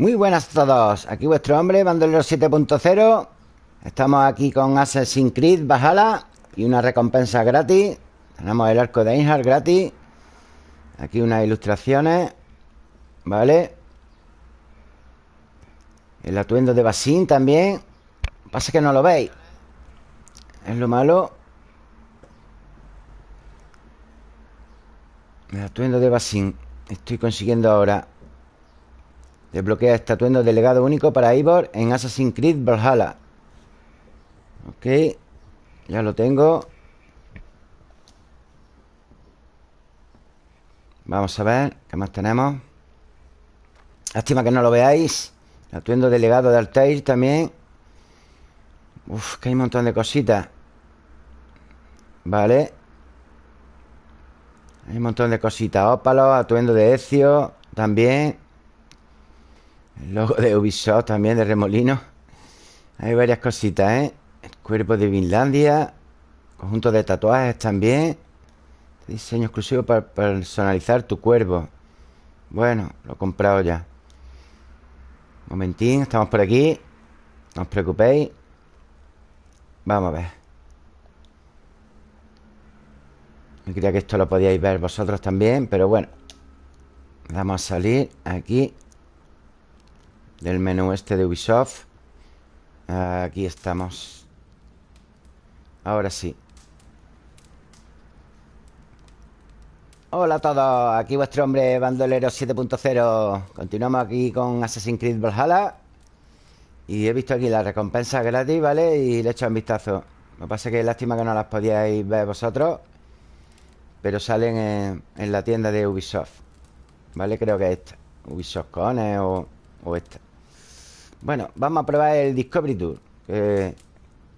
Muy buenas a todos. Aquí vuestro hombre, Bandolero 7.0. Estamos aquí con Assassin's Creed Valhalla y una recompensa gratis. Tenemos el arco de Einhard gratis. Aquí unas ilustraciones. ¿Vale? El atuendo de Basin también. Pasa que no lo veis. Es lo malo. El atuendo de Basin. Estoy consiguiendo ahora Desbloquea este atuendo delegado único para Ivor en Assassin's Creed Valhalla. Ok. Ya lo tengo. Vamos a ver qué más tenemos. Lástima que no lo veáis. atuendo delegado de Altair también. Uf, que hay un montón de cositas. Vale. Hay un montón de cositas. Ópalo, atuendo de Ezio también. Logo de Ubisoft también, de Remolino. Hay varias cositas, ¿eh? Cuerpo de Finlandia Conjunto de tatuajes también. Diseño exclusivo para personalizar tu cuerpo. Bueno, lo he comprado ya. Momentín, estamos por aquí. No os preocupéis. Vamos a ver. Me creía que esto lo podíais ver vosotros también Pero bueno. Vamos a salir aquí del menú este de Ubisoft. Aquí estamos. Ahora sí. Hola a todos, aquí vuestro hombre bandolero 7.0 Continuamos aquí con Assassin's Creed Valhalla. Y he visto aquí las recompensas gratis, ¿vale? Y le he echado un vistazo. Lo que pasa es que lástima que no las podíais ver vosotros Pero salen en, la tienda de Ubisoft ¿Vale? Creo que es esta. Ubisoft Cone o, o esta bueno, vamos a probar el Discovery Tour Que,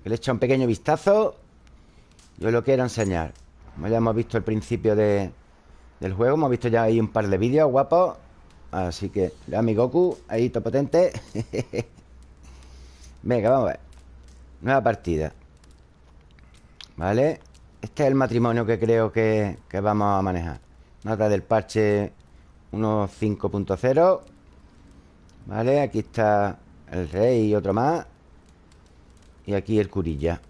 le he hecho un pequeño vistazo. Yo lo quiero enseñar. Como ya hemos visto el principio de, del juego Hemos visto ya ahí un par de vídeos guapos. Así que, a mi Goku Ahí, todo potente. Venga, vamos a ver. Nueva partida. ¿Vale? Este es el matrimonio que creo que, que vamos a manejar. Nota del parche 1.5.0 ¿Vale? Aquí está el rey y otro más. Y aquí el curilla.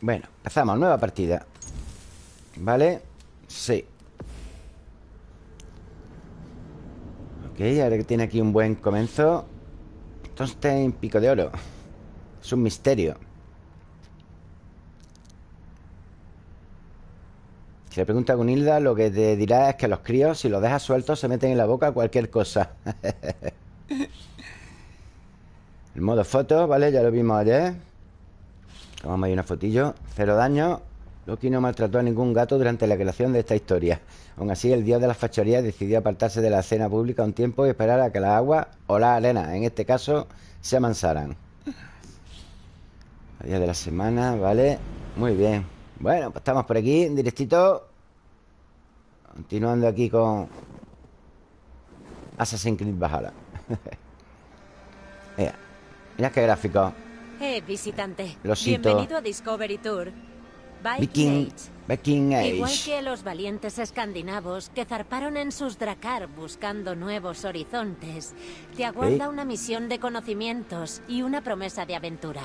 Bueno, empezamos, nueva partida. ¿Vale? Sí. Ok, ahora que tiene aquí un buen comienzo. En pico de oro. Es un misterio. Si le pregunta a Gunilda Lo que te dirá es que los críos Si los dejas sueltos se meten en la boca cualquier cosa El modo foto, ¿vale? Ya lo vimos ayer Tomamos ahí una fotillo Cero daño Loki no maltrató a ningún gato durante la creación de esta historia Aún así, el dios de las fachorías decidió apartarse de la escena pública un tiempo y esperar a que la agua o la arena, en este caso, se amansaran. Día de la semana, ¿vale? Muy bien. Bueno, pues estamos por aquí, en directito. Continuando aquí con Assassin's Creed Valhalla. Mira qué gráfico. Eh, visitante. Bienvenido a Discovery Tour. Viking, Viking Age. Igual que los valientes escandinavos que zarparon en sus dracar buscando nuevos horizontes, te aguarda una misión de conocimientos y una promesa de aventura.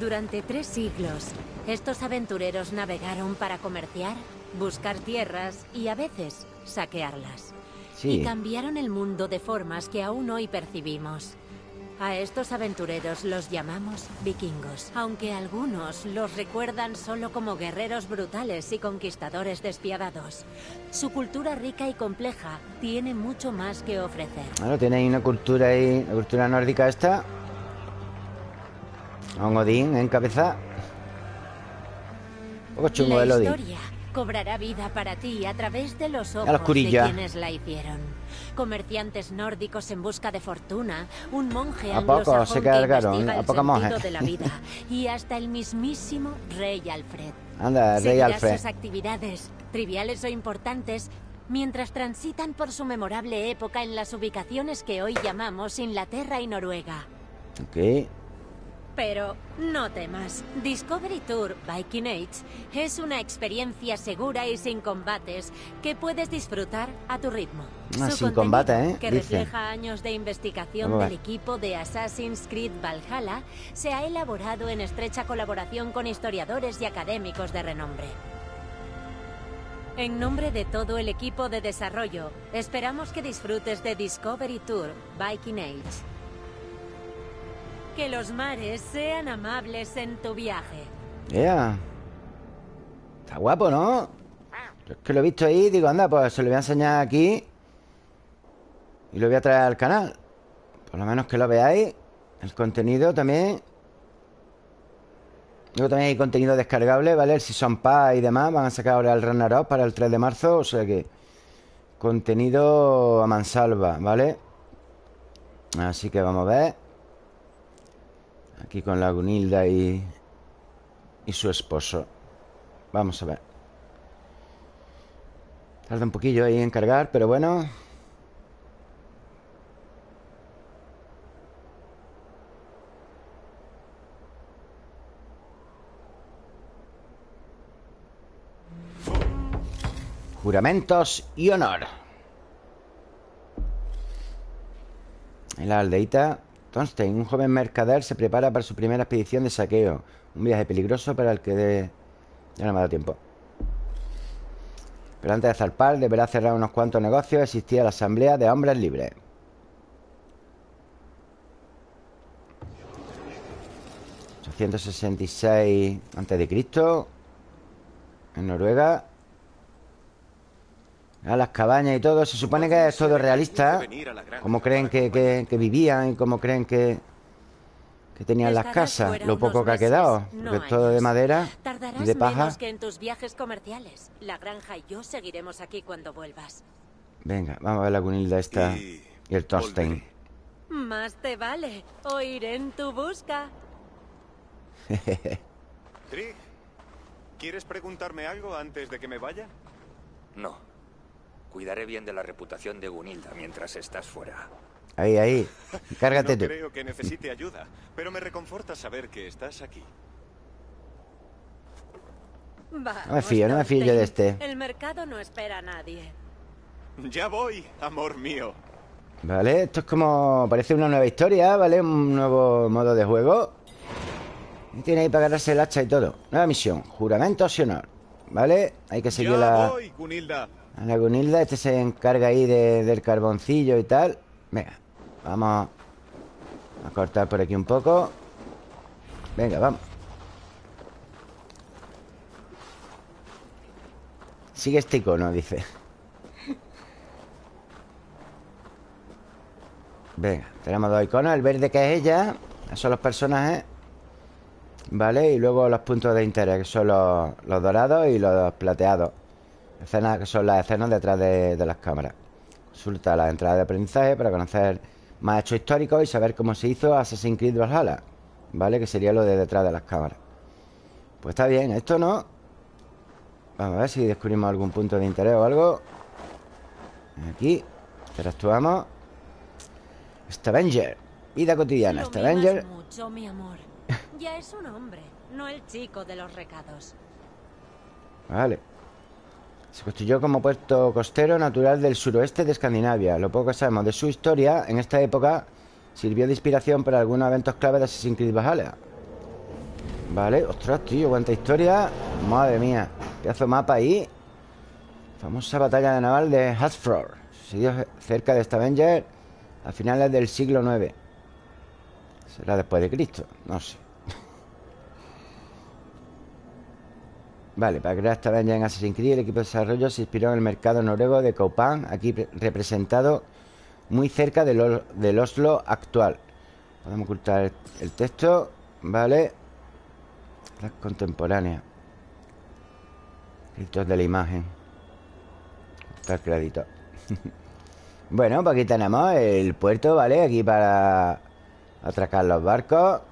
Durante tres siglos, estos aventureros navegaron para comerciar, buscar tierras y a veces saquearlas. Y cambiaron el mundo de formas que aún hoy percibimos. A estos aventureros los llamamos vikingos, aunque algunos los recuerdan solo como guerreros brutales y conquistadores despiadados. Su cultura rica y compleja tiene mucho más que ofrecer. Bueno, tiene ahí una cultura ahí, la cultura nórdica esta. un Odín en cabeza. Un poco chungo el Odín cobrará vida para ti a través de los ojos de quienes la hicieron. Comerciantes nórdicos en busca de fortuna, un monje ¿A poco se cargaron? ¿A poca monje? de la vida y hasta el mismísimo Rey Alfred. Anda, Rey Alfred. sus actividades, triviales o importantes, mientras transitan por su memorable época en las ubicaciones que hoy llamamos Inglaterra y Noruega. Ok. Pero no temas, Discovery Tour Viking Age es una experiencia segura y sin combates que puedes disfrutar a tu ritmo. Ah, sin combate, ¿eh? Que refleja años de investigación del equipo de Assassin's Creed Valhalla, se ha elaborado en estrecha colaboración con historiadores y académicos de renombre. En nombre de todo el equipo de desarrollo, esperamos que disfrutes de Discovery Tour Viking Age. Que los mares sean amables en tu viaje. Yeah. Está guapo, ¿no? es que lo he visto ahí digo, anda, pues se lo voy a enseñar aquí. Y lo voy a traer al canal. Por lo menos que lo veáis. El contenido también. Luego también hay contenido descargable, ¿vale? El Season Pass y demás. Van a sacar ahora el Up para el 3 de marzo. O sea que... Contenido a mansalva, ¿vale? Así que vamos a ver. Aquí con la Gunilda y, y su esposo. Vamos a ver. Tarda un poquillo ahí en cargar, pero bueno. Juramentos y honor. En la aldeita Un joven mercader, se prepara para su primera expedición de saqueo. Un viaje peligroso para el que de... ya no me da tiempo. Pero antes de zarpar, deberá cerrar unos cuantos negocios. Existía la asamblea de hombres libres. ...866 a.C. En Noruega a las cabañas y todo Se supone que es todo realista. Como creen que, vivían Y como creen que Que tenían las casas Lo poco que ha quedado Porque es todo de madera Y de paja. que en tus viajes comerciales. La granja y yo seguiremos aquí cuando vuelvas. Venga, vamos a ver la cunilda esta Y, el Thorstein. Más te vale. Oír en tu busca. ¿Quieres preguntarme algo antes de que me vaya? No Cuidaré bien de la reputación de Gunilda mientras estás fuera. Ahí, ahí. Cárgate no creo que necesite ayuda, pero me reconforta saber que estás aquí. no me fío, no me fío yo de este. El mercado no espera a nadie. Ya voy, amor mío. Vale, esto es como... Parece una nueva historia, ¿vale? Un nuevo modo de juego. Y tiene ahí para agarrarse el hacha y todo. Nueva misión. Juramento y honor. ¿Vale? Hay que seguir la... Voy, Gunilda. A la Gunilda, este se encarga ahí del carboncillo y tal. Venga, vamos a cortar por aquí un poco. Venga, vamos. Sigue este icono, dice. Venga, tenemos dos iconos El verde que es ella Esos son los personajes Vale, y luego los puntos de interés Que son los, los dorados y los plateados Escenas que son las escenas detrás de, las cámaras. Consulta la entrada de aprendizaje para conocer más hechos históricos y saber cómo se hizo Assassin's Creed Valhalla. ¿Vale? Que sería lo de detrás de las cámaras. Pues está bien. Esto no... Vamos a ver si descubrimos algún punto de interés o algo. Aquí. Interactuamos. Stavanger. Vida cotidiana. Stavanger. mucho, mi amor. Ya es un hombre, no el chico de los recados. Vale. Se construyó como puerto costero natural del suroeste de Escandinavia. Lo poco que sabemos de su historia en esta época sirvió de inspiración para algunos eventos clave de Assassin's Creed Valhalla. Vale, ostras, tío, cuánta historia. Madre mía, pedazo mapa ahí. Famosa batalla naval de Hathfror. Sucedió cerca de Stavanger a finales del siglo IX. Será después de Cristo, no sé. Vale, para crear esta ya en Assassin's Creed El equipo de desarrollo se inspiró en el mercado noruego de Copan Aquí representado muy cerca del, Oslo actual. Podemos ocultar el texto Vale. La contemporánea. Escritos de la imagen. Está el crédito Bueno, pues aquí tenemos el puerto, ¿vale? Aquí para atracar los barcos.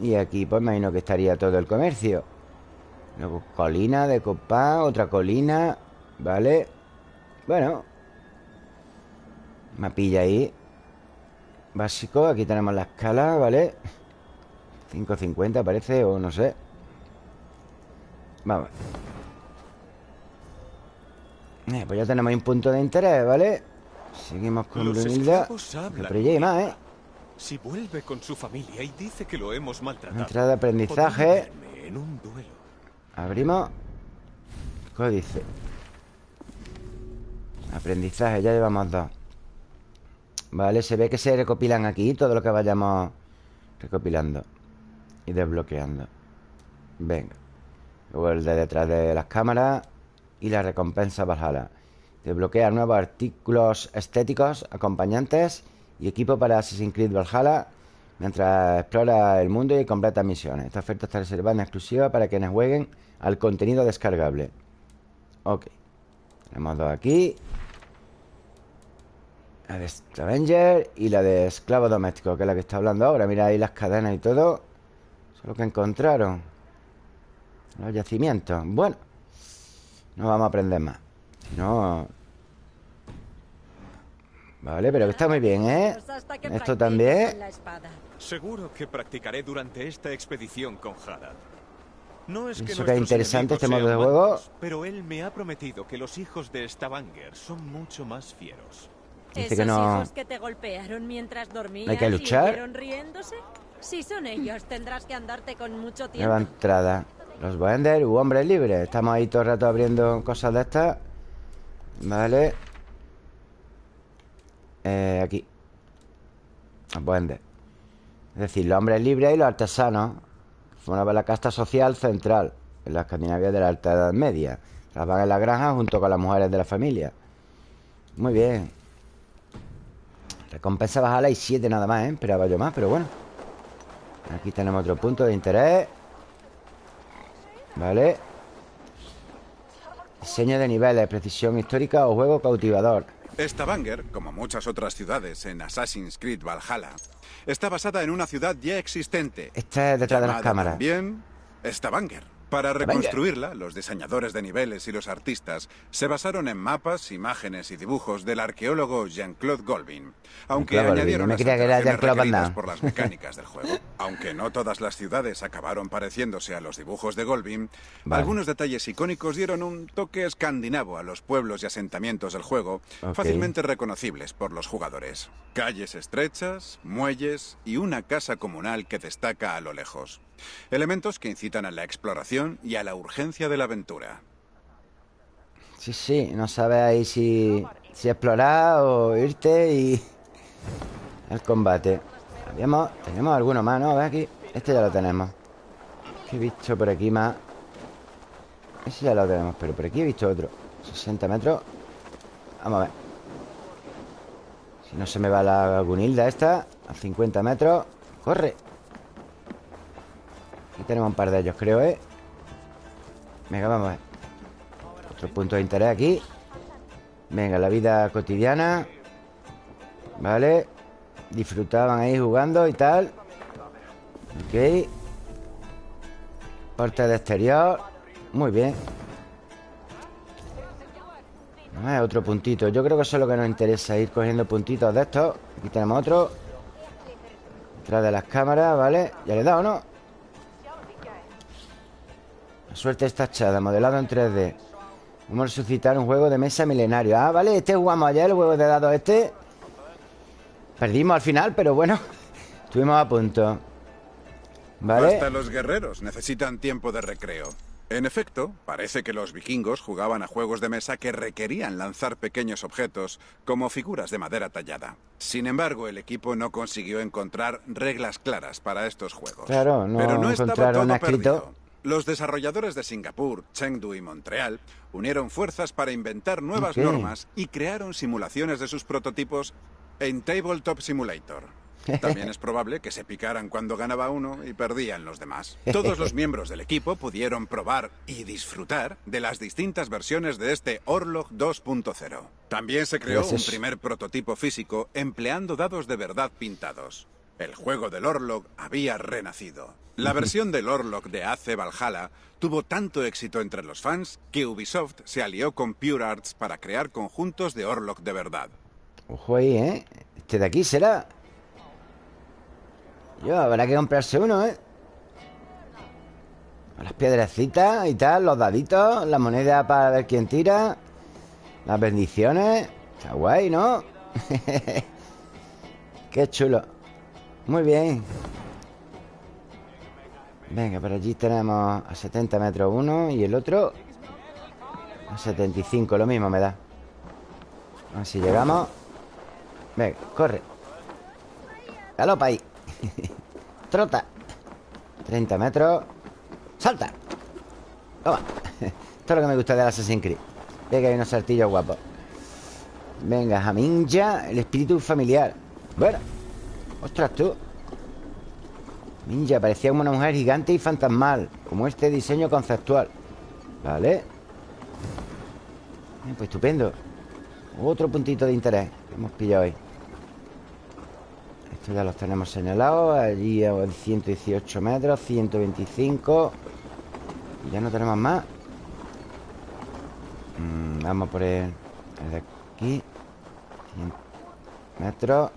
Y aquí pues imagino que estaría todo el comercio Luego colina de Copán, otra colina Vale Bueno Mapilla ahí. Básico, aquí tenemos la escala, ¿vale? 5.50 parece, o no sé. Vamos. Eh, Pues ya tenemos ahí un punto de interés, ¿vale? Seguimos con Brunilda. Pero ya hay más, ¿eh? Si vuelve con su familia y dice que lo hemos maltratado Entrada de aprendizaje Abrimos. Códice. Aprendizaje, ya llevamos dos. Vale, se ve que se recopilan aquí Todo lo que vayamos recopilando Y desbloqueando. Venga. Luego el de detrás de las cámaras Y la recompensa Valhalla. Desbloquear nuevos artículos estéticos Acompañantes Y equipo para Assassin's Creed Valhalla Mientras explora el mundo y completa misiones Esta oferta está reservada en exclusiva Para quienes jueguen al contenido descargable Ok Tenemos dos aquí la de Stravenger y la de Esclavo Doméstico, que es la que está hablando ahora. Mira ahí las cadenas y todo. Eso es lo que encontraron. Los yacimientos. Bueno, no vamos a aprender más. Si no... Vale, pero que está muy bien, ¿eh? Esto también. Seguro que practicaré durante esta expedición con Hadad. No es que Eso que es interesante este modo de juego. pero él me ha prometido que los hijos de Stavanger son mucho más fieros. Dice que no. hijos que te golpearon mientras dormías Hay que luchar. Y riéndose? Si son ellos, tendrás que andarte con mucho tiempo. Nueva entrada. Los Bender, u hombres libres. Estamos ahí todo el rato abriendo cosas de estas. Vale. Eh, aquí. Los Bender. Es decir, los hombres libres y los artesanos. Forman la casta social central en la Escandinavia de la Alta Edad Media. Trabajan en la granja junto con las mujeres de la familia. Muy bien. Recompensa bajala y 7 nada más, ¿eh? Esperaba yo más, pero bueno Aquí tenemos otro punto de interés Vale Diseño de niveles, precisión histórica o juego cautivador Stavanger, como muchas otras ciudades en Assassin's Creed Valhalla, está basada en una ciudad ya existente. Está detrás de las cámaras. Bien, Stavanger. Para reconstruirla, los diseñadores de niveles y los artistas se basaron en mapas, imágenes y dibujos del arqueólogo Jean-Claude Golbin, aunque añadieron las requeridas por las mecánicas del juego. Aunque no todas las ciudades acabaron pareciéndose a los dibujos de Golbin, algunos detalles icónicos dieron un toque escandinavo a los pueblos y asentamientos del juego, fácilmente reconocibles por los jugadores. Calles estrechas, muelles y una casa comunal que destaca a lo lejos. Elementos que incitan a la exploración y a la urgencia de la aventura. Sí, sí, no sabes ahí si, explorar o irte y... El combate. Tenemos alguno más, ¿no? A ver aquí. Este ya lo tenemos. ¿Qué he visto por aquí más? Ese ya lo tenemos, pero por aquí he visto otro. 60 metros. Vamos a ver. Si no se me va la gunilda esta. A 50 metros. ¡Corre! Tenemos un par de ellos, creo, ¿eh? Venga, vamos a ver Otro punto de interés aquí. Venga, la vida cotidiana. Vale. Disfrutaban ahí jugando y tal. Ok. Parte de exterior. Muy bien. Otro puntito. Yo creo que eso es lo que nos interesa Ir cogiendo puntitos de estos. Aquí tenemos otro. Detrás de las cámaras, ¿vale? Ya le he dado, ¿no? Suerte está echada, modelado en 3D Vamos a resucitar un juego de mesa milenario Ah, vale, este jugamos ayer, el juego de dados este Perdimos al final, pero bueno Estuvimos a punto ¿Vale? Hasta los guerreros necesitan tiempo de recreo en efecto, parece que los vikingos jugaban a juegos de mesa que requerían lanzar pequeños objetos, como figuras de madera tallada. Sin embargo, el equipo no consiguió encontrar reglas claras para estos juegos. Claro, no, Pero no estaba todo perdido. Los desarrolladores de Singapur, Chengdu y Montreal unieron fuerzas para inventar nuevas normas y crearon simulaciones de sus prototipos en Tabletop Simulator. También es probable que se picaran cuando ganaba uno y perdían los demás. Todos los miembros del equipo pudieron probar y disfrutar de las distintas versiones de este Orlog 2.0. También se creó un primer prototipo físico empleando dados de verdad pintados. El juego del Orlog había renacido. La versión del Orlog de AC Valhalla tuvo tanto éxito entre los fans que Ubisoft se alió con Pure Arts para crear conjuntos de Orlog de verdad. Ojo ahí, ¿eh? Este de aquí será. Yo, habrá que comprarse uno, ¿eh? Las piedrecitas y tal, los daditos, la moneda para ver quién tira, las bendiciones. Está guay, ¿no? Qué chulo. Muy bien. Venga, por allí tenemos a 70 metros uno y el otro a 75, lo mismo me da. A ver si llegamos. Venga, corre. Galopa ahí. Trota. 30 metros. ¡Salta! Toma. Es lo que me gusta del Assassin's Creed. Ve que hay unos saltillos guapos. Venga, Jaminja, el espíritu familiar. Bueno. Ostras, tú. Ninja, parecía como una mujer gigante y fantasmal Como este diseño conceptual. Vale. Pues estupendo. Otro puntito de interés que hemos pillado hoy. Estos ya los tenemos señalados. Allí a 118 metros 125 Ya no tenemos más. Mm, Vamos por el, el de aquí. 100 metros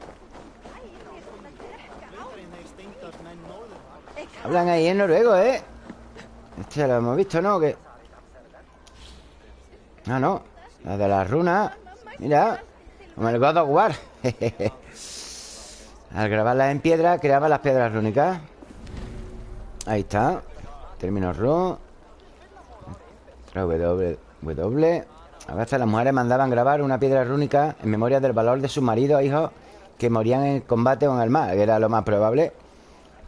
Hablan ahí en noruego, ¿eh? Este lo hemos visto, ¿no? ¿Qué? Ah, no. La de las runas Mira. Como el God of War. Al grabarlas en piedra Creaba las piedras rúnicas. Ahí está. Términos run W, W. A veces las mujeres mandaban grabar una piedra rúnica En memoria del valor de sus maridos e hijos Que morían en combate o en el mar Que era lo más probable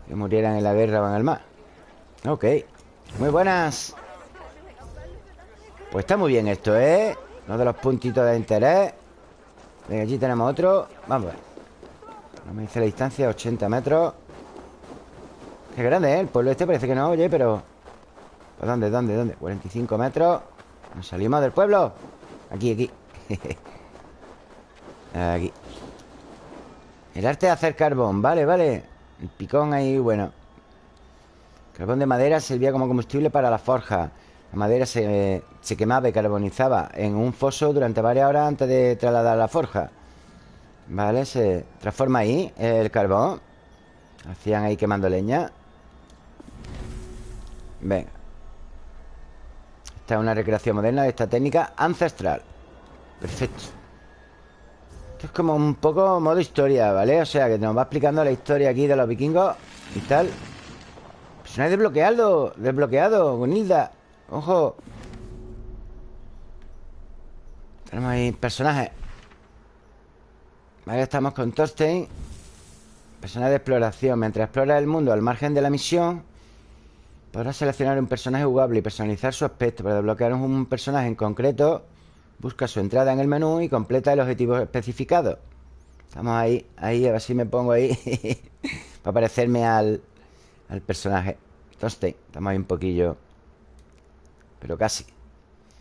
que murieran en la guerra en el mar. Ok. Muy buenas. Pues está muy bien esto, ¿eh? Uno de los puntitos de interés. Venga, allí tenemos otro. Vamos a ver. No me dice la distancia, 80 metros. Qué grande, ¿eh? El pueblo este parece que no oye, pero... ¿Pues dónde, dónde, dónde? 45 metros. Nos salimos del pueblo. Aquí, aquí. Aquí. El arte de hacer carbón. Vale, vale el picón ahí, bueno Carbón de madera servía como combustible para la forja. La madera se, quemaba y carbonizaba en un foso durante varias horas antes de trasladar la forja. ¿Vale? Se transforma ahí el carbón. Hacían ahí quemando leña. Venga. Esta es una recreación moderna de esta técnica ancestral. Perfecto es como un poco modo historia, ¿vale? O sea, que nos va explicando la historia aquí de los vikingos y tal. Personaje desbloqueado Desbloqueado, Gunilda Ojo. Tenemos ahí personajes. Vale, estamos con Thorstein. Personaje de exploración. Mientras explora el mundo al margen de la misión Podrás seleccionar un personaje jugable y personalizar su aspecto Para desbloquear un personaje en concreto Busca su entrada en el menú y completa el objetivo especificado. Estamos ahí, ahí, a ver si me pongo ahí Para parecerme al, al personaje. Entonces, estamos ahí un poquillo Pero casi.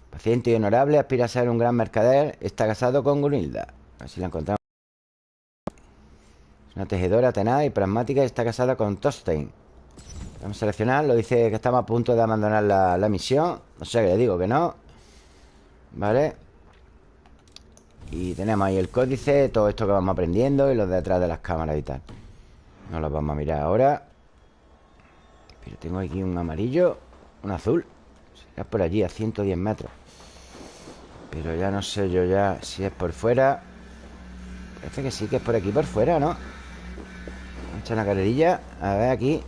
Paciente y honorable, aspira a ser un gran mercader Está casado con Gunilda A ver si la encontramos. Es una tejedora tenaz y pragmática Y está casada con Tostein Vamos a seleccionarlo Dice que estamos a punto de abandonar la, la misión. O sea que le digo que no. Vale y tenemos ahí el códice, todo esto que vamos aprendiendo y los de atrás de las cámaras y tal. No los vamos a mirar ahora. Pero tengo aquí un amarillo, un azul. Será por allí, a 110 metros. Pero ya no sé yo ya si es por fuera. Parece que sí que es por aquí por fuera, ¿no? Vamos a echar una carrerilla. A ver aquí.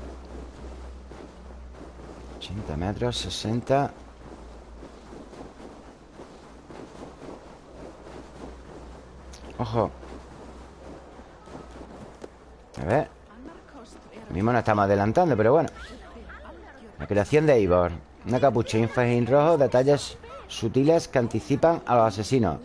80 metros, 60. Ojo. A ver. Mismo nos estamos adelantando, pero bueno. La creación de Eivor Una capucha y un fajín rojo Detalles sutiles que anticipan a los asesinos.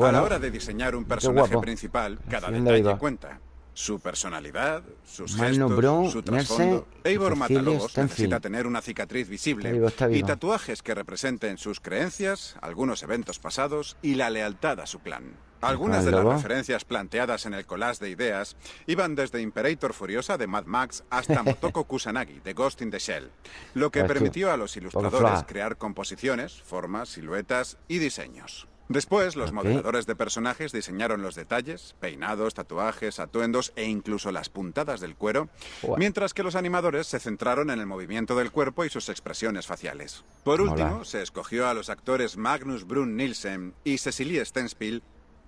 A la hora de diseñar un personaje principal Cada detalle cuenta. Su personalidad, sus gestos, su trasfondo. Eivor Matalobos necesita tener una cicatriz visible y tatuajes que representen sus creencias, algunos eventos pasados y la lealtad a su clan. Algunas de las referencias planteadas en el collage de ideas iban desde Imperator Furiosa de Mad Max hasta Motoko Kusanagi de Ghost in the Shell, lo que permitió a los ilustradores crear composiciones, formas, siluetas y diseños. Después, los modeladores de personajes diseñaron los detalles, peinados, tatuajes, atuendos e incluso las puntadas del cuero, mientras que los animadores se centraron en el movimiento del cuerpo y sus expresiones faciales. Por último, se escogió a los actores Magnus Brun Nielsen y Cecilie Stenspiel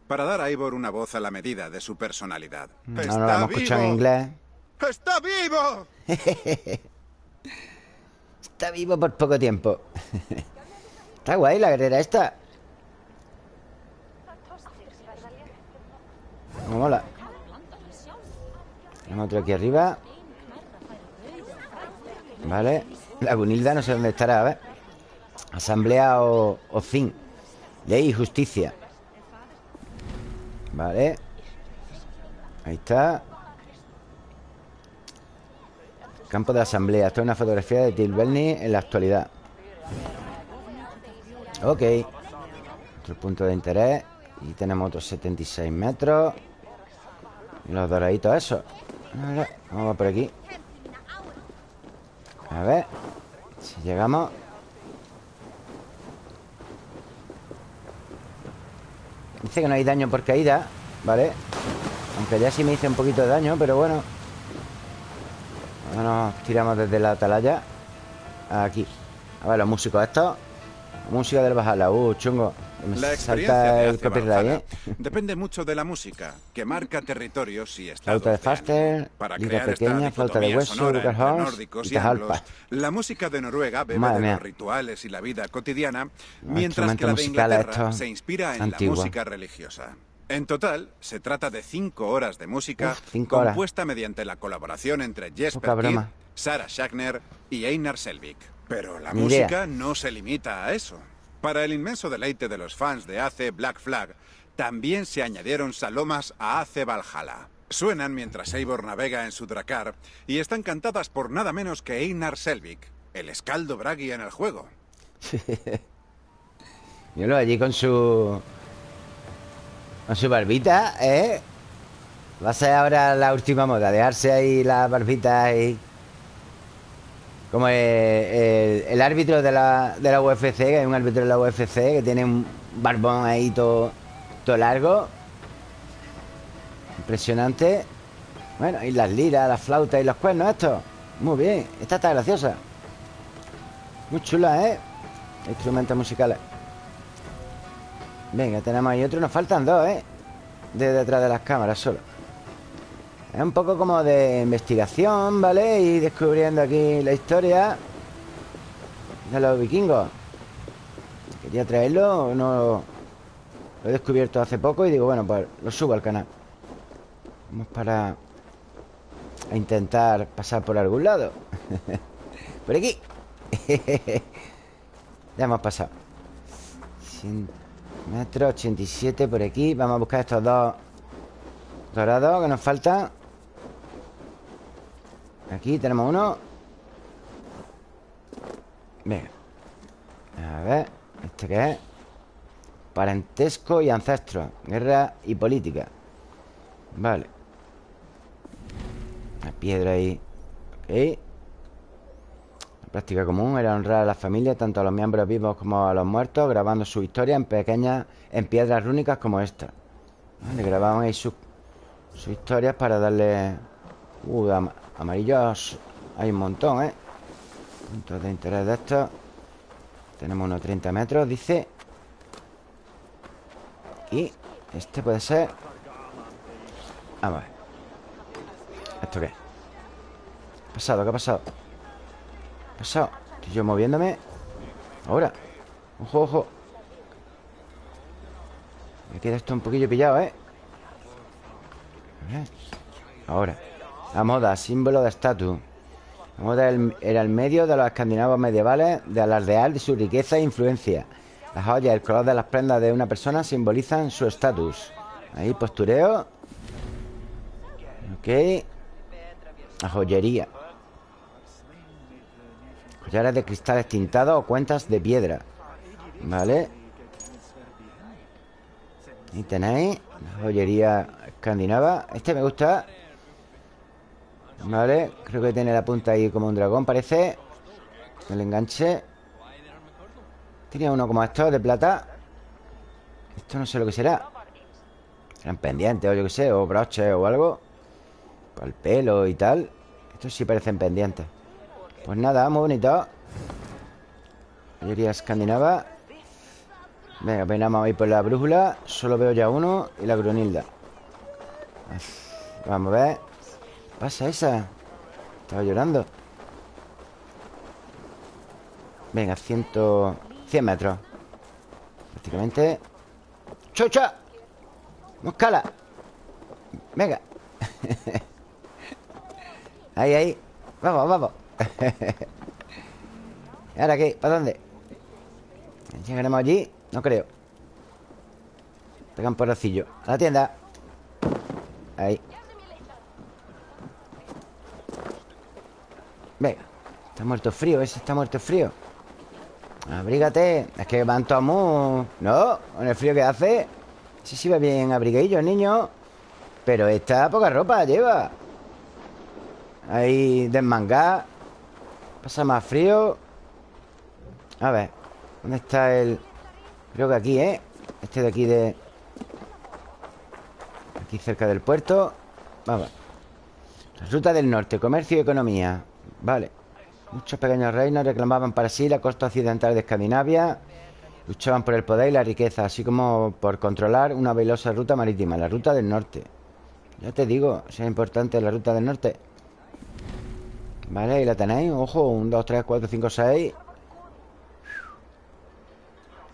para dar a Ivor una voz a la medida de su personalidad. No, ¡Está no vivo! en inglés. ¡Está vivo! Está vivo por poco tiempo. Está guay la guerrera esta. mola. Tenemos otro aquí arriba. Vale. La Gunilda no sé dónde estará, a ver. Asamblea o, o fin. Ley y justicia. Vale. Ahí está. Campo de asamblea. Esto es una fotografía de Tilberni en la actualidad. Ok. Otro punto de interés. Y tenemos otros 76 metros. Y los doraditos eso Vamos por aquí A ver Si llegamos Dice que no hay daño por caída ¿Vale? Aunque ya sí me hice un poquito de daño Pero bueno. Nos tiramos desde la atalaya Aquí. A ver los músicos estos. Música del Bajala. Uh, chungo la experiencia de ¿eh? depende mucho de la música, que marca territorios y estados flauta de Faster, para crear pequeña, flauta de hueso, nórdicos y anglos, La música de Noruega bebe de los rituales y la vida cotidiana, mientras que la de Inglaterra se inspira en la música religiosa. En total, se trata de cinco horas de música compuesta mediante la colaboración entre Jesper Kid, Sarah Schachner y Einar Selvik. Pero la música no se limita a eso. Para el inmenso deleite de los fans de AC Black Flag, también se añadieron salomas a AC Valhalla. Suenan mientras Eivor navega en su Dracar y están cantadas por nada menos que Einar Selvik, el escaldo Bragi en el juego. Míralo allí con su... Con su barbita, ¿eh? Va a ser ahora la última moda, dejarse ahí la barbita y... Como el, árbitro de la, de la UFC, que es un árbitro de la UFC, que tiene un barbón ahí todo, todo largo. Impresionante. Bueno, y las liras, las flautas y los cuernos, esto. Muy bien. Esta está graciosa. Muy chula, ¿eh? Instrumentos musicales. Venga, tenemos ahí otro. Nos faltan dos, ¿eh? De detrás de las cámaras solo. Es un poco como de investigación, ¿vale? Y descubriendo aquí la historia de los vikingos. Quería traerlo, no lo he descubierto hace poco y digo, bueno, pues lo subo al canal. Vamos para a intentar pasar por algún lado. por aquí. ya hemos pasado. 100 metros, 87 por aquí. Vamos a buscar estos dos dorados que nos faltan. Aquí tenemos uno. Venga A ver ¿Este qué es? Parentesco y ancestro Guerra y política. Vale. Una piedra ahí. Ok. La práctica común era honrar a la familia Tanto a los miembros vivos como a los muertos Grabando su historia en pequeñas En piedras rúnicas como esta. Vale, grababan ahí sus Sus historias para darle Uh, Amarillos hay un montón, ¿eh? Puntos de interés de estos Tenemos unos 30 metros, dice Y este puede ser Vamos a ver ¿Esto qué? ¿Qué ha pasado? ¿Qué ha pasado? ¿Qué ha pasado? Estoy yo moviéndome Ahora Ojo, ojo Me queda esto un poquillo pillado, ¿eh? Ahora la moda, símbolo de estatus. La moda era el medio de los escandinavos medievales de alardear de su riqueza e influencia. Las joyas, el color de las prendas de una persona simbolizan su estatus. Ahí, postureo. Ok. La joyería. Collares de cristales tintados o cuentas de piedra. Vale. Y tenéis la joyería escandinava. Este me gusta. Vale, creo que tiene la punta ahí como un dragón, parece. El enganche. Tenía uno como estos de plata. Esto no sé lo que será. Serán pendientes o yo qué sé O broches o algo. Para el pelo y tal. Estos sí parecen pendientes. Pues nada, muy bonito. Mayoría escandinava. Venga, venamos ahí por la brújula. Solo veo ya uno Y la grunilda Vamos a ver. ¿Qué pasa esa? Estaba llorando Venga, ciento... 100 metros Prácticamente ¡Chucha! ¡Moscala! Venga Ahí, ahí Vamos, vamos ¿Y ahora qué? ¿Para dónde? ¿Llegaremos allí? No creo Pegan porrocillo A la tienda Ahí Venga Está muerto frío, ese está muerto frío. Abrígate Es que van todos muy... No, con el frío que hace. Sí, sí va bien abriguillo niño. Pero esta poca ropa lleva. Ahí desmangada Pasa más frío. A ver ¿Dónde está el...? Creo que aquí, ¿eh? Este de aquí de... Aquí cerca del puerto. Vamos. La ruta del norte Comercio y economía Vale. Muchos pequeños reinos reclamaban para sí la costa occidental de Escandinavia. Luchaban por el poder y la riqueza Así como por controlar una velosa ruta marítima La ruta del norte. Ya te digo, es importante la ruta del norte. Vale, ahí la tenéis. Ojo, 1, 2, 3, 4, 5, 6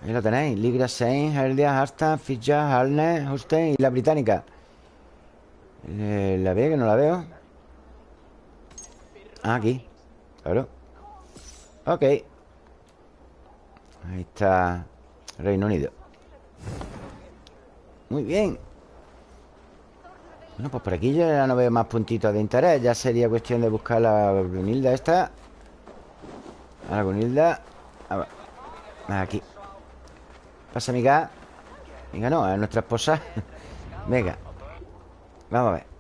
Ahí la tenéis. Ligra, Sein, Heldia, Hasta, Fitja, Halne, Holstein y la británica. Eh, ¿La veo que no la veo? Ah, aquí. Claro. Ok. Ahí está Reino Unido. Muy bien. Bueno, pues por aquí ya no veo más puntitos de interés. Ya sería cuestión de buscar la Gunilda esta. A la Gunilda Aquí. Pasa, amiga Venga, no, es nuestra esposa. Venga. Vamos a ver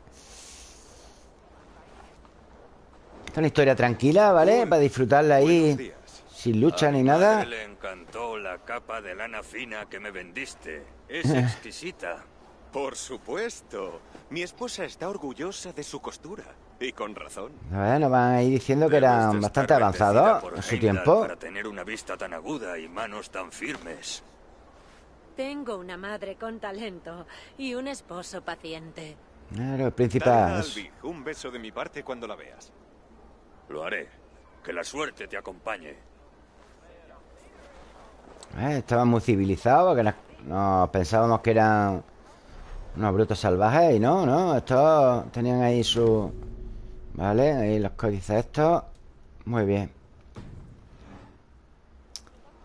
Esta es una historia tranquila, ¿vale? Para disfrutarla ahí Sin lucha ni nada. Le encantó la capa de lana fina que me vendiste. Es exquisita. Por supuesto. Mi esposa está orgullosa de su costura. Y con razón. Bueno, van ahí diciendo que eran bastante avanzados En su tiempo. Para tener una vista tan aguda y manos tan firmes. Tengo una madre con talento Y un esposo paciente. Claro, el principal Un beso de mi parte cuando la veas lo haré. Que la suerte te acompañe. Eh, estaban muy civilizados, que nos, pensábamos que eran unos brutos salvajes y no, no, estos tenían ahí su... Vale, ahí los códices estos. Muy bien.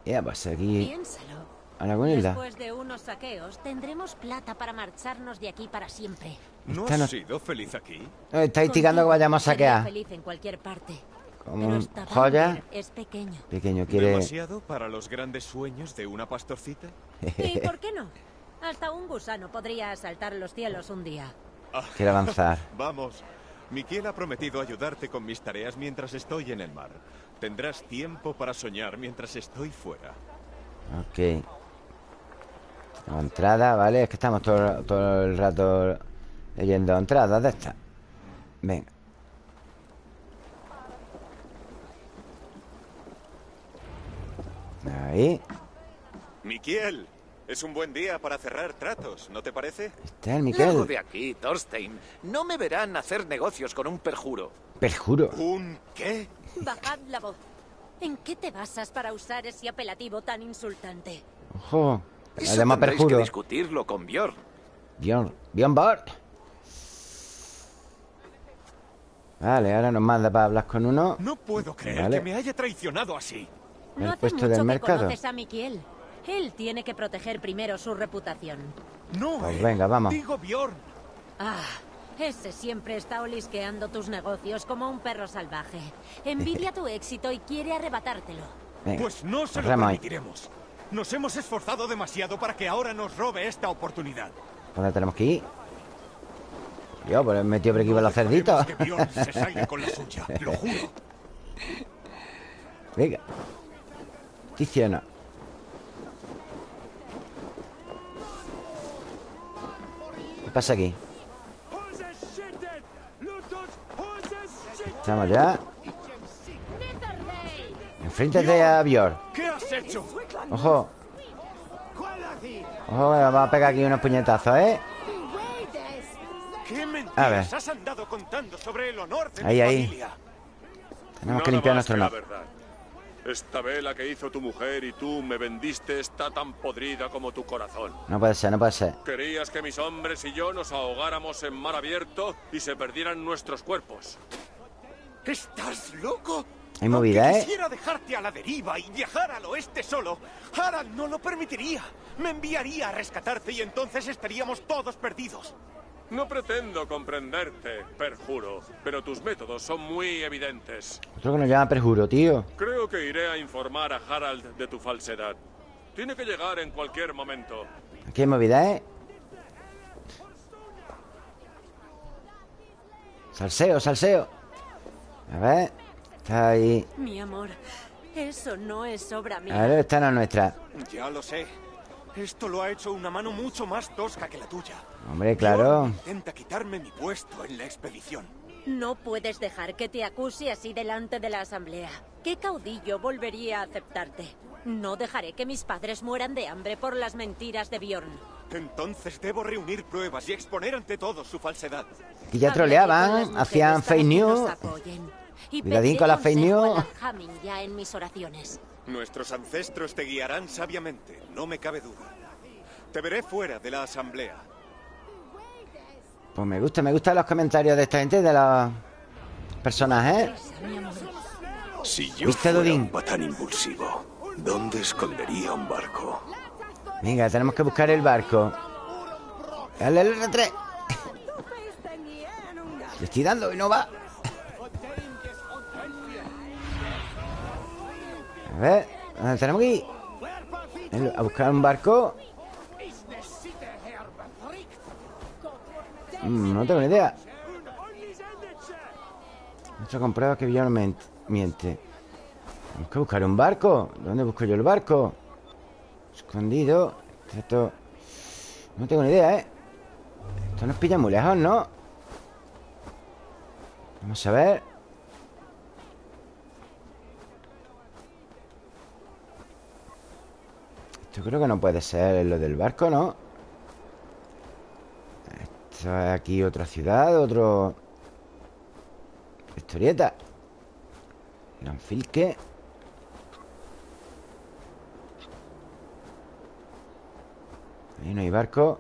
Ya, pues aquí... Piénsalo. A la. Después de unos saqueos, tendremos plata para marcharnos de aquí para siempre. ¿No has sido feliz aquí? Eh, está instigando que vayamos a saquear. feliz en cualquier parte. Como joya. Es pequeño. Pequeño, quiere... ¿Demasiado para los grandes sueños de una pastorcita? ¿Y por qué no? Hasta un gusano podría asaltar los cielos un día. Quiere avanzar. Vamos. Miquel ha prometido ayudarte con mis tareas mientras estoy en el mar. Tendrás tiempo para soñar mientras estoy fuera. Ok. entrada, ¿vale? Es que estamos todo, todo el rato leyendo entradas de estas. Venga. Ahí. Miquiel, es un buen día para cerrar tratos, ¿no te parece? Está el Miquel. de aquí, Thorstein. No me verán hacer negocios con un perjuro. ¿Perjuro? ¿Un qué? Bajad la voz. ¿En qué te basas para usar ese apelativo tan insultante? Ojo. Eso Además, perjuro. que discutirlo con Bjorn. Bjorn. Bjorn Bart. Vale, ahora nos manda para hablar con uno. No puedo creer que me haya traicionado así. No hace mucho del mercado. conoces a Mikiel. Él tiene que proteger primero su reputación. No, pues venga, vamos. Digo Bjorn. Ah, ese siempre está olisqueando tus negocios como un perro salvaje. Envidia tu éxito y quiere arrebatártelo. pues no se lo permitiremos. Nos hemos esforzado demasiado para que ahora nos robe esta oportunidad. ¿Dónde tenemos que ir? Yo, pues he metido por aquí con los cerditos. lo juro. Venga. Tiziana. pasa aquí? Estamos ya Enfréntate a ¿Qué has hecho? Ojo Ojo, vamos a pegar aquí unos puñetazos, ¿eh? ¿Qué A ver. has andado contando sobre el honor de Ahí, ahí. familia? Tenemos que limpiar nuestro verdad. Esta vela que hizo tu mujer y tú me vendiste está tan podrida como tu corazón. No puede ser, no puede ser Querías que mis hombres y yo nos ahogáramos en mar abierto y se perdieran nuestros cuerpos. ¿Estás loco? Hay movida, Aunque ¿eh? quisiera dejarte a la deriva y viajar al oeste solo, Harald no lo permitiría. Me enviaría a rescatarte y entonces estaríamos todos perdidos. No pretendo comprenderte, perjuro, pero tus métodos son muy evidentes. Otro que nos llama perjuro, tío Creo que iré a informar a Harald de tu falsedad. Tiene que llegar en cualquier momento. Aquí hay movida, ¿eh? Salseo, salseo A ver Está ahí Mi amor, eso no es obra A mía. ver, esta no es nuestra Ya lo sé. Esto lo ha hecho una mano mucho más tosca que la tuya. Hombre, claro Bjorn Intenta quitarme mi puesto en la expedición. No puedes dejar que te acuse así delante de la asamblea. ¿Qué caudillo volvería a aceptarte? No dejaré que mis padres mueran de hambre por las mentiras de Bjorn. Entonces debo reunir pruebas y exponer ante todos su falsedad. Aquí ya troleaban Hacían fake news. Y Cuidadín con la fake news. ya en mis oraciones. Nuestros ancestros te guiarán sabiamente, no me cabe duda. Te veré fuera de la asamblea. Pues me gusta, me gustan los comentarios de esta gente De los personajes Mi amor. Si yo ¿Viste, fuera un patán impulsivo, ¿dónde escondería un barco? Venga, tenemos que buscar el barco Dale el R3 Le estoy dando y no va A ver ¿Dónde tenemos que ir? A buscar un barco Mm, No tengo ni idea Nuestro comprueba que ment- miente Tenemos que buscar un barco ¿Dónde busco yo el barco? Escondido Esto No tengo ni idea, ¿eh? Esto nos pilla muy lejos, ¿no? Vamos a ver Esto creo que no puede ser lo del barco, ¿no? Esto es aquí otra ciudad, otro... Historieta. Lanfilque. Ahí no hay barco.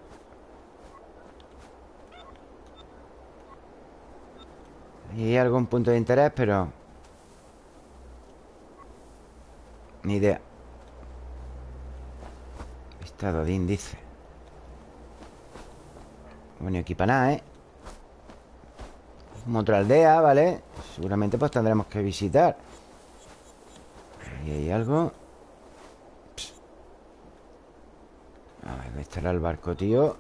Ahí hay algún punto de interés, pero... Ni idea Está Dodín, dice Bueno, aquí nada, ¿eh? Como otra aldea, ¿vale? Seguramente pues tendremos que visitar Ahí hay algo. A ver, ¿dónde estará el barco, tío?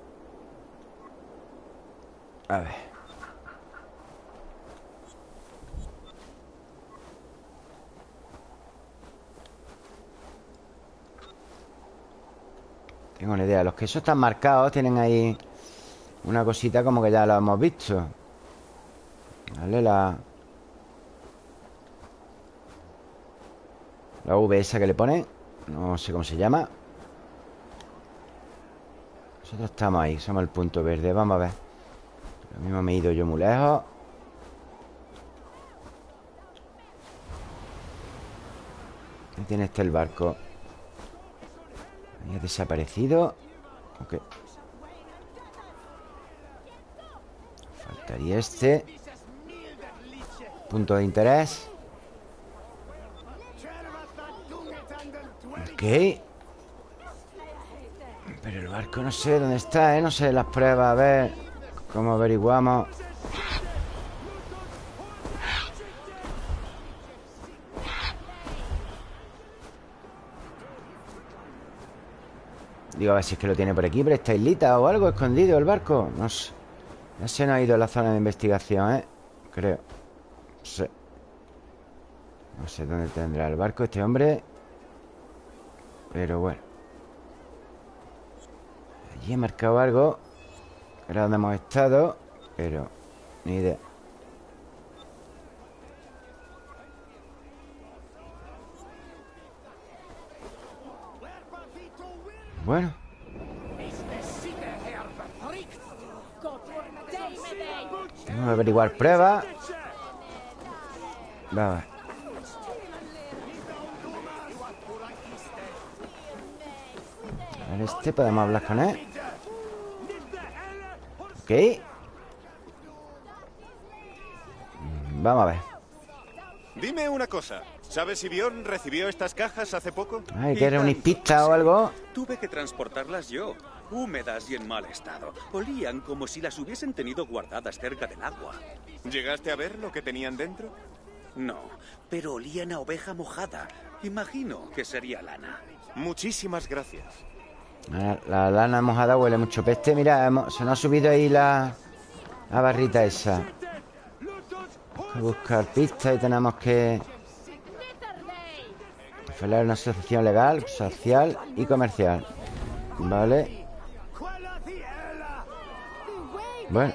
A ver Tengo una idea. Los quesos están marcados Tienen ahí Una cosita como que ya lo hemos visto. Vale, la... La V esa que le pone No sé cómo se llama. Nosotros estamos ahí Somos el punto verde Vamos a ver. Lo mismo me he ido yo muy lejos. Ahí tiene este el barco Ahí ha desaparecido. Ok. Faltaría este. Punto de interés. Ok. Pero el barco no sé dónde está, ¿eh? No sé las pruebas, a ver Cómo averiguamos Digo, a ver si es que lo tiene por aquí Por esta islita o algo escondido el barco. No sé. Ya se nos ha ido a la zona de investigación, ¿eh? Creo. No sé. No sé dónde tendrá el barco este hombre. Pero bueno. Allí he marcado algo. Era donde hemos estado Pero ni idea Bueno. Vamos a averiguar pruebas Vamos. Este podemos hablar con él. Ok. Mm, Vamos a ver. Dime una cosa ¿Sabes si Bjorn recibió estas cajas hace poco? Ay, que era una pista o algo Tuve que transportarlas yo Húmedas y en mal estado. Olían como si las hubiesen tenido guardadas cerca del agua. ¿Llegaste a ver lo que tenían dentro? No, pero olían a oveja mojada. Imagino que sería lana. Muchísimas gracias. La, lana mojada huele mucho peste. Mira, se nos ha subido ahí la, la barrita esa. Buscar pistas y tenemos que Falar una asociación legal, social y comercial Vale Bueno.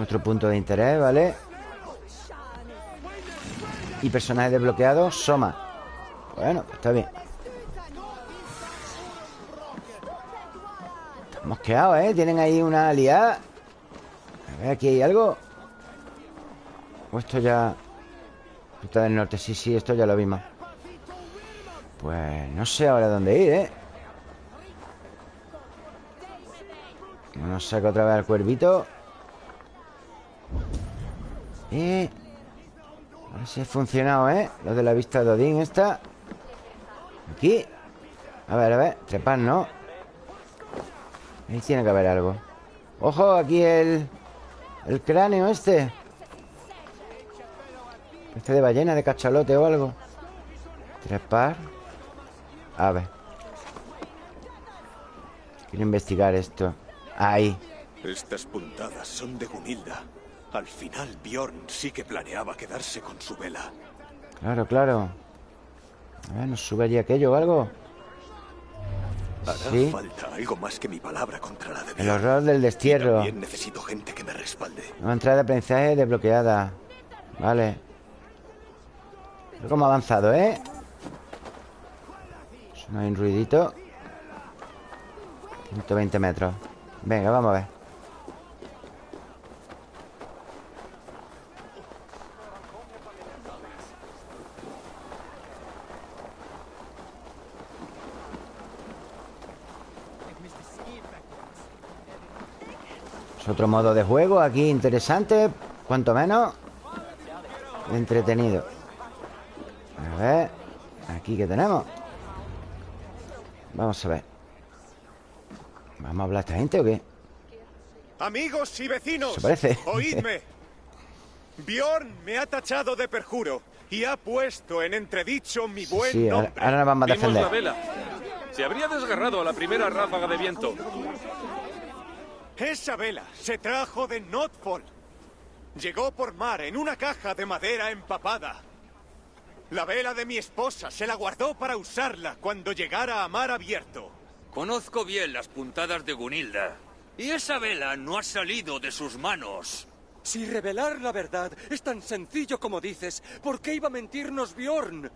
Otro punto de interés, ¿vale? Y personaje desbloqueado, Soma. Bueno, pues está bien. Estamos quedados, ¿eh? Tienen ahí una aliada. A ver, aquí hay algo. O esto ya... Del norte, sí, sí, esto ya lo vimos. Pues no sé ahora dónde ir, ¿eh? Nos saca otra vez al cuervito. Y... A ver si ha funcionado, ¿eh? Lo de la vista de Odín esta. Aquí. A ver, a ver. Trepar, ¿no? Ahí tiene que haber algo. Ojo, aquí el... El cráneo este Este de ballena, de cachalote o algo Trepar A ver Quiero investigar esto Ahí Estas puntadas son de Gunilda al final Bjorn sí que planeaba quedarse con su vela. Claro, claro. A ver, ¿nos sube allí aquello o algo? Hará ¿Sí? falta algo más que mi palabra contra la de. El horror del destierro. necesito gente que me respalde. Nueva entrada de aprendizaje desbloqueada. Vale. Cómo ha avanzado, ¿eh? No hay un ruidito. 120 metros. Venga, vamos a ver. otro modo de juego aquí interesante Cuanto menos Entretenido Aquí que tenemos Vamos a ver ¿Vamos a hablar a esta gente o qué? Amigos y vecinos parece? Oídme Bjorn me ha tachado de perjuro Y ha puesto en entredicho mi buen sí, nombre ahora nos vamos a defender la vela. Se habría desgarrado a la primera ráfaga de viento esa vela se trajo de Notfall. Llegó por mar en una caja de madera empapada. La vela de mi esposa se la guardó para usarla cuando llegara a mar abierto. Conozco bien las puntadas de Gunilda. Y esa vela no ha salido de sus manos. Si revelar la verdad es tan sencillo como dices, ¿por qué iba a mentirnos Bjorn?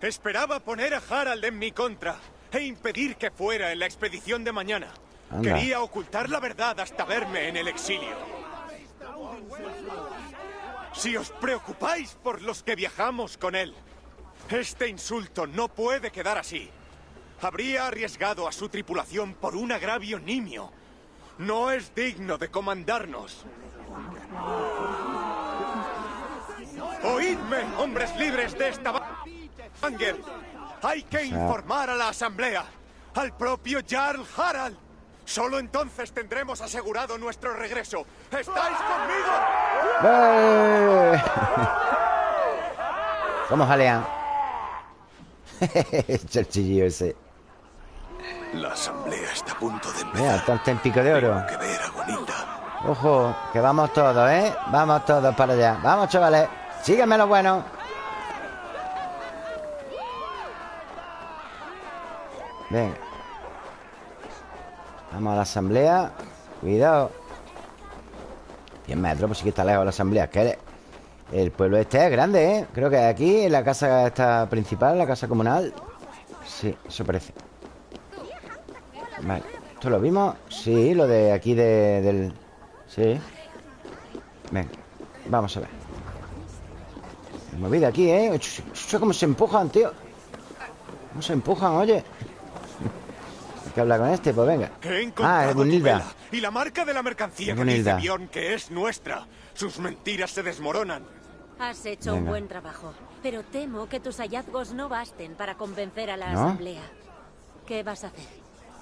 Esperaba poner a Harald en mi contra e impedir que fuera en la expedición de mañana. Quería ocultar la verdad hasta verme en el exilio. Si os preocupáis por los que viajamos con él, este insulto no puede quedar así. Habría arriesgado a su tripulación por un agravio nimio. No es digno de comandarnos. Oídme, hombres libres de esta... Anger. Hay que informar a la asamblea, al propio Jarl Harald. Solo entonces tendremos asegurado nuestro regreso. ¿Estáis conmigo? ¡Eh! ¿Cómo jalean? Cherchillo ese. La asamblea está a punto de empezar. Mira, está en pico de oro. que ver a Ojo, que vamos todos, ¿eh? Vamos todos para allá. Vamos, chavales. Sígueme lo bueno. Venga. Vamos a la asamblea Cuidado 100 metros, pues sí que está lejos la asamblea que el pueblo este es grande, ¿eh? Creo que aquí en la casa esta principal La casa comunal Sí, eso parece Vale, ¿esto lo vimos? Sí, lo de aquí de, del... Sí Venga, vamos a ver Movida aquí, ¿eh? ¿Cómo se empujan, tío? ¿Cómo se empujan, oye? Que hablar con este, pues venga Ah, es Gunilda Y la marca de la mercancía que dice que es nuestra Sus mentiras se desmoronan Has hecho un buen trabajo Pero temo que tus hallazgos no basten Para convencer a la asamblea ¿Qué vas a hacer?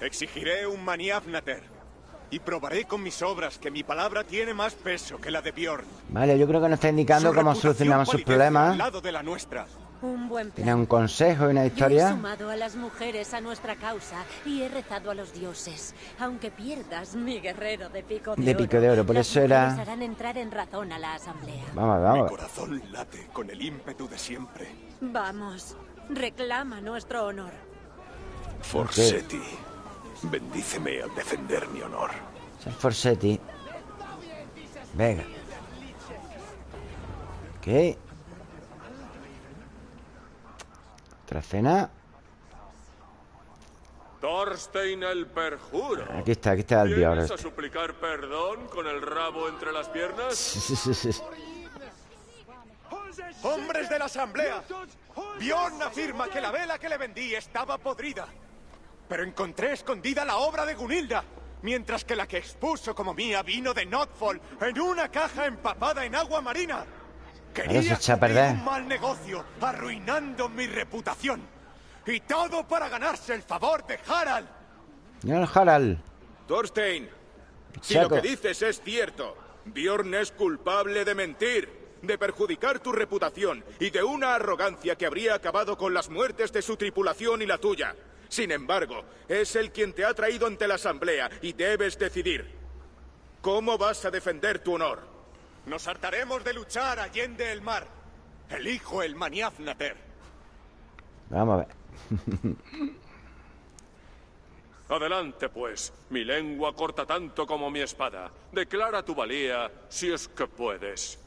Exigiré un maniafnater y probaré con mis obras que mi palabra tiene más peso que la de Bjorn. Vale, yo creo que nos está indicando cómo solucionamos sus problemas. lado de la nuestra. Un buen plan. Tiene un consejo y una historia. Yo he sumado a las mujeres a nuestra causa y he rezado a los dioses. Aunque pierdas mi guerrero de pico de, de pico de oro, por eso era. harán entrar en razón a la asamblea. Vamos, vamos. Mi corazón late con el ímpetu de siempre. Vamos, reclama nuestro honor. Forsetti, bendíceme al defender mi honor. Forsetti. Venga. Ok. Otra cena. Thorstein el perjuro. Aquí está, aquí está el dios. ¿Vienes a suplicar perdón con el rabo entre las piernas? ¡Hombres de la asamblea! Bjorn afirma que la vela que le vendí estaba podrida. Pero encontré escondida la obra de Gunilda, mientras que la que expuso como mía vino de Notfall en una caja empapada en agua marina. Quería perder. un mal negocio, arruinando mi reputación. Y todo para ganarse el favor de Harald. Señor Harald. Thorstein, si lo que dices es cierto, Bjorn es culpable de mentir, de perjudicar tu reputación y de una arrogancia que habría acabado con las muertes de su tripulación y la tuya. Sin embargo, es él quien te ha traído ante la asamblea y debes decidir. ¿Cómo vas a defender tu honor? Nos hartaremos de luchar allende el mar. Elijo el Maniafnater. Vamos a ver. Adelante, pues. Mi lengua corta tanto como mi espada. Declara tu valía, si es que puedes.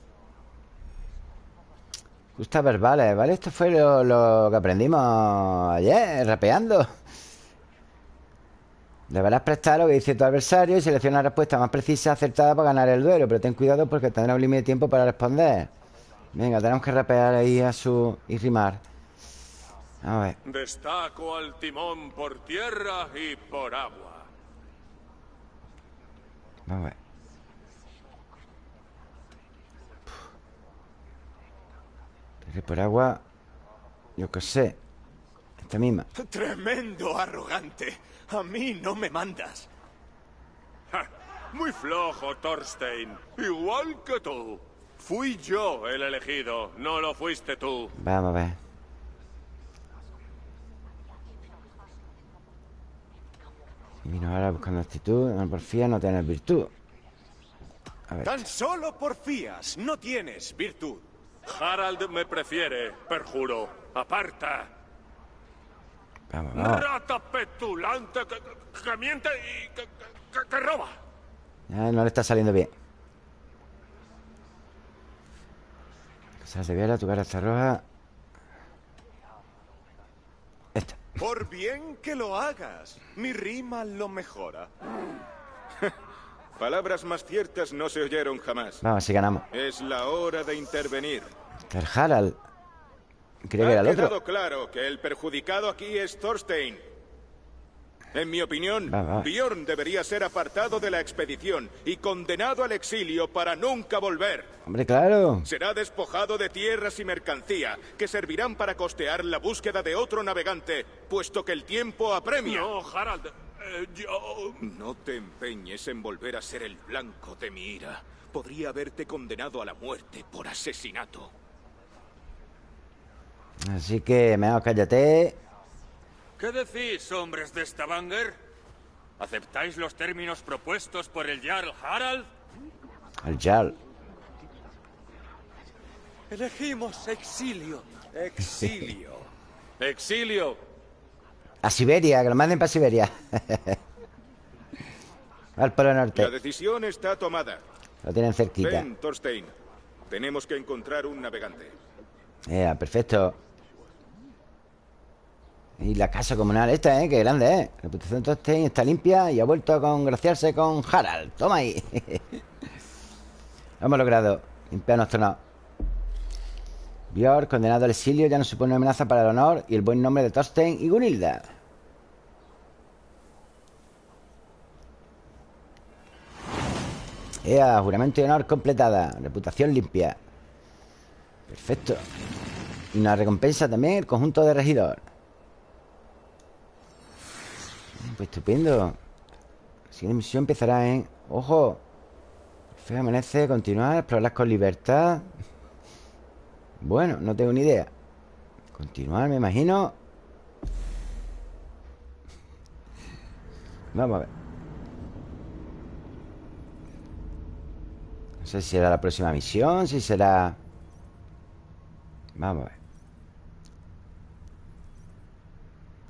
Justa verbales, ¿vale? Esto fue lo, que aprendimos ayer, rapeando. Deberás prestar lo que dice tu adversario y selecciona la respuesta más precisa acertada para ganar el duelo. Pero ten cuidado porque tendrá un límite de tiempo para responder. Venga, tenemos que rapear ahí a su... y rimar. A ver. Destaco al timón por tierra y por agua. Vamos a ver. por agua... Yo qué sé. Esta misma. Tremendo arrogante. A mí no me mandas. muy flojo, Thorstein. Igual que tú. Fui yo el elegido, no lo fuiste tú. Vamos a ver. Y vino ahora buscando actitud. No porfía, no tienes virtud. A ver. Tan solo porfías, no tienes virtud. Harald me prefiere, perjuro. Aparta. Rata petulante que, miente y que, roba. no le está saliendo bien. Cosas de vera, tu cara está roja. Esta. Por bien que lo hagas, mi rima lo mejora. Palabras más ciertas no se oyeron jamás. Vamos, si ganamos. Es la hora de intervenir. El Harald. Creo que era el otro. quedado claro que el perjudicado aquí es Thorstein. En mi opinión, Bjorn debería ser apartado de la expedición y condenado al exilio para nunca volver. Hombre, claro. Será despojado de tierras y mercancía que servirán para costear la búsqueda de otro navegante, puesto que el tiempo apremia. No, Harald, eh, yo... No te empeñes en volver a ser el blanco de mi ira. Podría haberte condenado a la muerte por asesinato. Así que, menos cállate. ¿Qué decís, hombres de Stavanger? ¿Aceptáis los términos propuestos por el Jarl Harald? El Jarl. Elegimos exilio. Exilio. exilio. A Siberia, que lo manden para Siberia. Al Polo Norte. La decisión está tomada. Lo tienen cerquita. Ven, Thorstein. Tenemos que encontrar un navegante. Ya, perfecto. Y la casa comunal esta, ¿eh? Qué grande, ¿eh? Reputación de Thorstein está limpia y ha vuelto a congraciarse con Harald. Toma ahí. Hemos logrado. Limpiar nuestro no. Björk, condenado al exilio, ya no supone una amenaza para el honor y el buen nombre de Thorstein y Gunilda. Ea, juramento de honor completada. Reputación limpia. Perfecto. Y una recompensa también, el conjunto de regidor. Pues estupendo. La siguiente misión empezará en... ¡Ojo! Fe amanece, continuar, explorar con libertad. Bueno, no tengo ni idea. Continuar, me imagino. Vamos a ver. No sé si será la próxima misión, si será... Vamos a ver.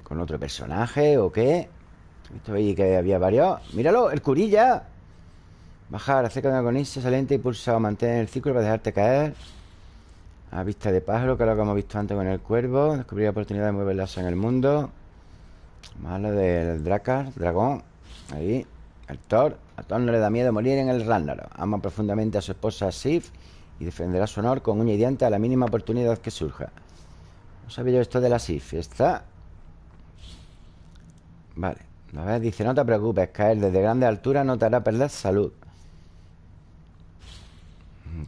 ¿Con otro personaje o qué? Esto ahí que había varios. ¡Míralo! ¡El curilla! Bajar, acerca de un agonista saliente y pulsado. Mantener el círculo para dejarte caer. A vista de pájaro, que es lo que hemos visto antes con el cuervo. Descubrir la oportunidad de moverlas en el mundo. Malo del Dracar, dragón. Ahí. El Thor. A Thor no le da miedo morir en el Ragnarok. Ama profundamente a su esposa Sif y defenderá su honor con uña y diente a la mínima oportunidad que surja. No sabía yo esto de la Sif. Está. Vale. A ver, dice, no te preocupes, caer desde grande altura no te hará perder salud.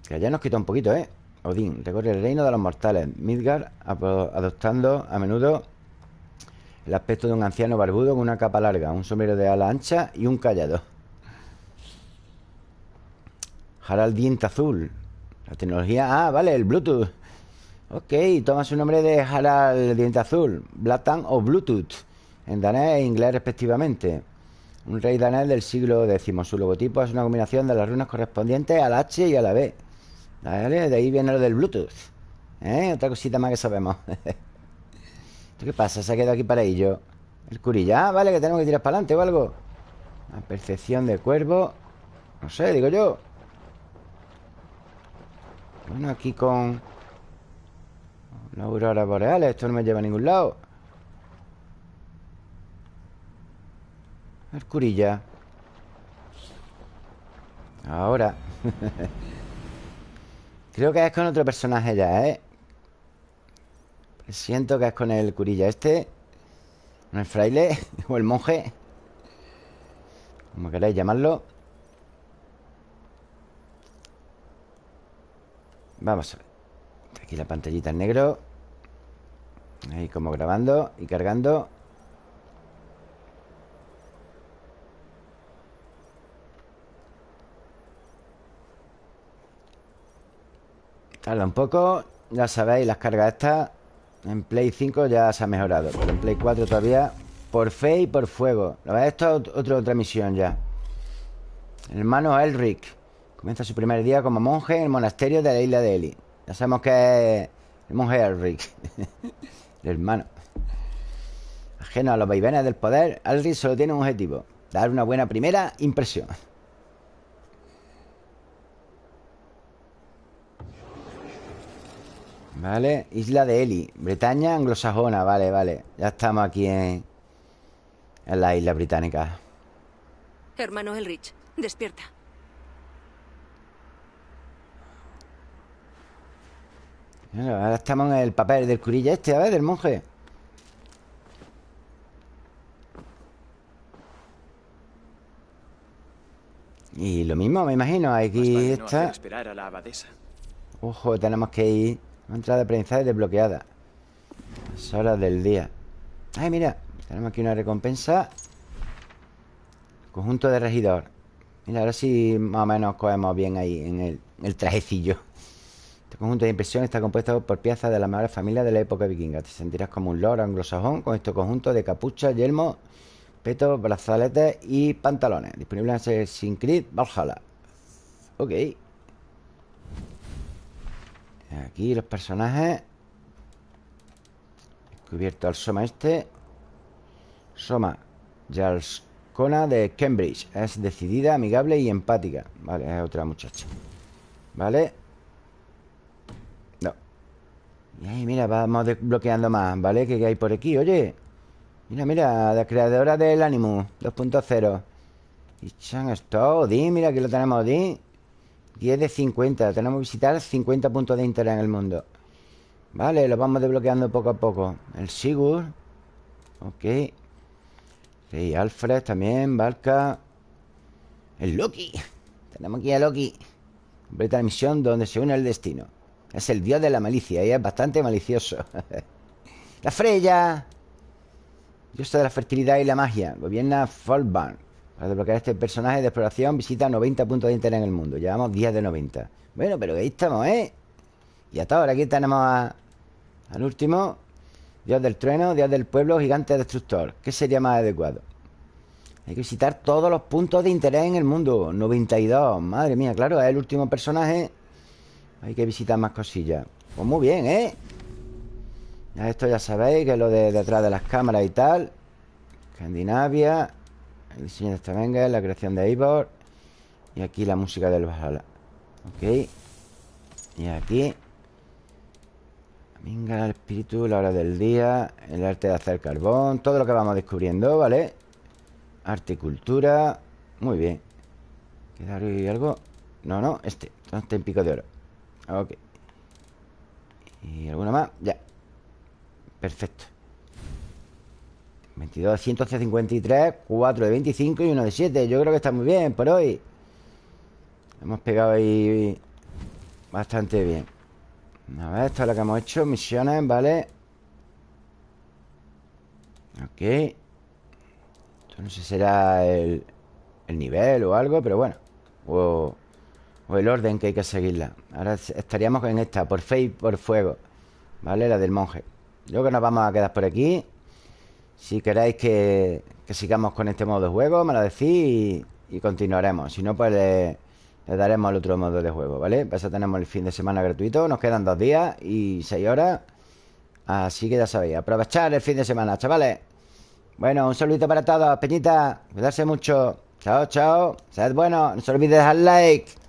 Que ya nos quitó un poquito, ¿eh? Odín recorre el reino de los mortales. Midgard adoptando a menudo el aspecto de un anciano barbudo con una capa larga, un sombrero de ala ancha y un callado. Harald Diente Azul. La tecnología... Ah, vale, el Bluetooth. Ok, toma su nombre de Harald Diente Azul. Blatan o Bluetooth. En danés e inglés respectivamente. Un rey danés del siglo X. Su logotipo es una combinación de las runas correspondientes al H y a la B. De ahí viene lo del Bluetooth. ¿Eh? Otra cosita más que sabemos. ¿Esto qué pasa? Se ha quedado aquí para ello. El curilla. Ah, vale, que tenemos que tirar para adelante o algo. La percepción de cuervo. No sé, digo yo. Bueno, aquí con... La aurora boreal. Esto no me lleva a ningún lado. El curilla. Ahora. Creo que es con otro personaje ya, ¿eh? Siento que es con el curilla este. Con el fraile O el monje Como queráis llamarlo. Vamos a ver. Aquí la pantallita en negro. Ahí como grabando y cargando Tarda un poco Ya sabéis, las cargas estas En Play 5 ya se ha mejorado Pero en Play 4 todavía Por fe y por fuego. La verdad, esto es otra, otra misión ya. Hermano Elric Comienza su primer día como monje En el monasterio de la isla de Eli. Ya sabemos que es el monje Elric El hermano. Ajeno a los vaivenes del poder Elric solo tiene un objetivo Dar una buena primera impresión Vale, isla de Eli Bretaña anglosajona, vale, vale. Ya estamos aquí en En la isla británica. Hermano Elrich, despierta. Ahora estamos en el papel del curilla este, a ver, del monje. Y lo mismo, me imagino Aquí está. esperar a la abadesa. Ojo, tenemos que ir una entrada de aprendizaje desbloqueada. Las horas del día. Ay, mira. Tenemos aquí una recompensa. Conjunto de regidor. Mira, ahora sí más o menos cogemos bien ahí en el, trajecillo. Este conjunto de impresión está compuesto por piezas de la mejores familias de la época vikinga. Te sentirás como un lord anglosajón con este conjunto de capucha, yelmo, petos, brazaletes y pantalones. Disponible en Assassin's Creed Valhalla. Ok. Aquí los personajes Descubierto al Soma este Soma Jarls Ascona de Cambridge. Es decidida, amigable y empática. Vale, es otra muchacha. ¿Vale? No. Y ahí, mira, vamos desbloqueando más, ¿vale? ¿Qué hay por aquí? Oye. Mira, mira, la creadora del Animus 2.0. Y Chan esto, Odin, mira, aquí lo tenemos, Odin. 10 de 50. Tenemos que visitar 50 puntos de interés en el mundo. Vale, lo vamos desbloqueando poco a poco. El Sigur. Ok. Sí, Alfred también, Valka. El Loki. Tenemos aquí a Loki. Completa la misión donde se une el destino. Es el dios de la malicia y es bastante malicioso. la Freya. Diosa de la fertilidad y la magia. Gobierna Folkbarn. Para desbloquear este personaje de exploración visita 90 puntos de interés en el mundo. Llevamos 10 de 90. Bueno, pero ahí estamos, ¿eh? Y hasta ahora aquí tenemos al último. Dios del trueno, Dios del pueblo, gigante destructor. ¿Qué sería más adecuado? Hay que visitar todos los puntos de interés en el mundo. 92. Madre mía, claro, es el último personaje. Hay que visitar más cosillas. Pues muy bien, ¿eh? Esto ya sabéis, que es lo de detrás de las cámaras y tal. Escandinavia. El diseño de Stavanger, la creación de Eivor. Y aquí la música del Valhalla. Ok. Y aquí. Venga, el espíritu, la hora del día, el arte de hacer carbón, todo lo que vamos descubriendo, ¿vale? Arte y cultura. Muy bien. ¿Queda algo? No, no, este. Este en pico de oro. Ok. ¿Y alguna más? Ya. Perfecto. 22 de 153, 4 de 25 y 1 de 7. Yo creo que está muy bien por hoy. Hemos pegado ahí bastante bien. A ver, esto es lo que hemos hecho. Misiones, ¿vale? Ok. Esto no sé si será el, el nivel o algo, pero bueno. O, el orden que hay que seguirla. Ahora estaríamos en esta, por fe y por fuego. ¿Vale? La del monje. Creo que nos vamos a quedar por aquí. Si queréis que, sigamos con este modo de juego, me lo decís y, continuaremos. Si no, pues le, daremos el otro modo de juego, ¿vale? Pues eso tenemos el fin de semana gratuito. Nos quedan dos días y seis horas. Así que ya sabéis, aprovechar el fin de semana, chavales. Bueno, un saludito para todos, Peñita. Cuidarse mucho. Chao, chao. Sed bueno. No se olvide dejar like.